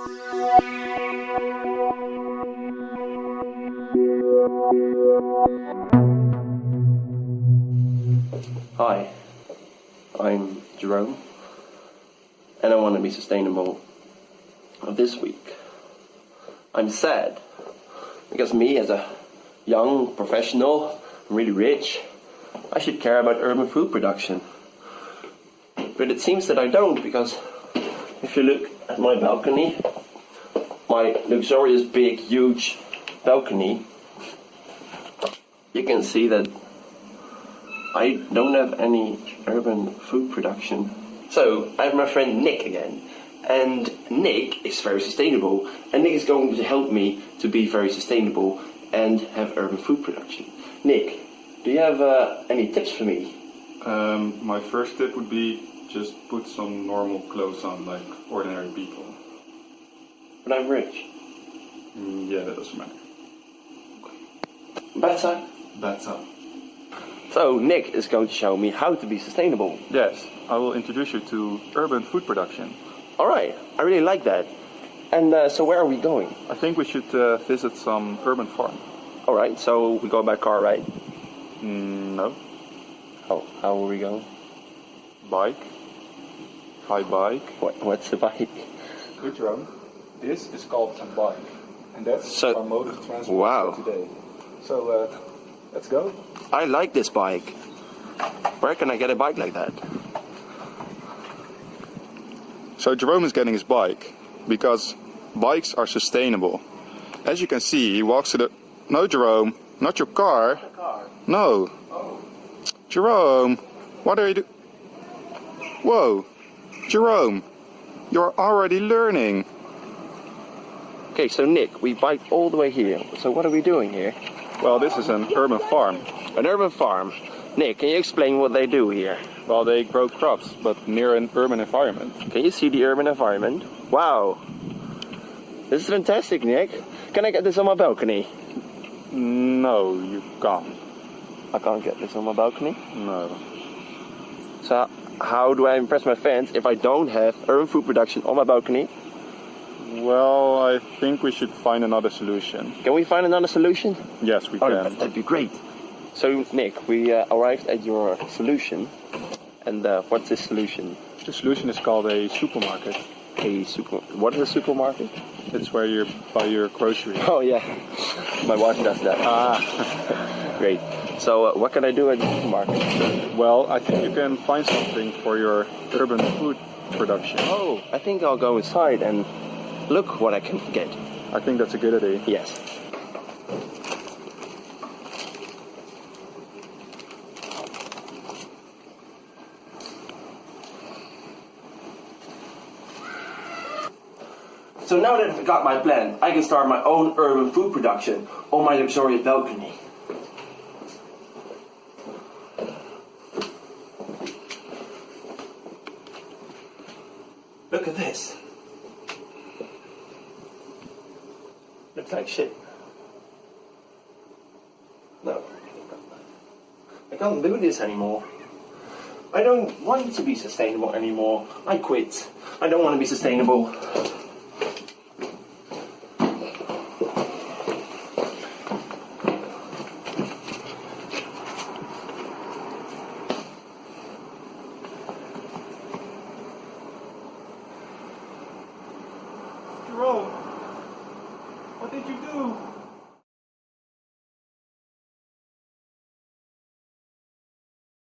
Hi, I'm Jerome, and I want to be sustainable this week. I'm sad because me, as a young professional, really rich, I should care about urban food production. But it seems that I don't because if you look at my balcony, my luxurious, big, huge balcony, you can see that I don't have any urban food production. So I have my friend Nick again. And Nick is very sustainable. And Nick is going to help me to be very sustainable and have urban food production. Nick, do you have uh, any tips for me? Um, my first tip would be just put some normal clothes on like ordinary people. But I'm rich. Mm, yeah, that doesn't matter. Better. Better. So Nick is going to show me how to be sustainable. Yes, I will introduce you to urban food production. All right, I really like that. And uh, so where are we going? I think we should uh, visit some urban farm. All right, so we go by car, right? Mm, no, Oh, how are we going? bike. By bike. What, what's the bike? Good, Jerome. This is called a bike, and that's So- our mode of transport Wow. for today. So uh, let's go. I like this bike. Where can I get a bike like that? So Jerome is getting his bike because bikes are sustainable. As you can see, he walks to the. No, Jerome, not your car. car. No. Jerome, what are you doing? Whoa, Jerome, you're already learning. Okay, so Nick, we bike all the way here. So what are we doing here? Well, this is an urban farm. An urban farm. Nick, can you explain what they do here? Well, they grow crops, but near an urban environment. Can you see the urban environment? Wow. This is fantastic, Nick. Can I get this on my balcony? No, you can't. I can't get this on my balcony. No. So how do I impress my fans if I don't have urban food production on my balcony? Well, I think we should find another solution. Can we find another solution? Yes, we Oh, can. that'd be great. So, Nick, we uh, arrived at your solution. And uh, what's this solution? The solution is called a supermarket. A super. What is a supermarket? It's where you buy your groceries. Oh yeah, my wife does that. Ah. Great. So, uh, what can I do at the supermarket? Well, I think you can find something for your urban food production. Oh, I think I'll go inside and look what I can get. I think that's a good idea. Yes. So now that I've got my plan, I can start my own urban food production on my luxurious balcony. Look at this. Looks like shit. No. I can't do this anymore. I don't want to be sustainable anymore. I quit. I don't want to be sustainable. Jerome, what did you do?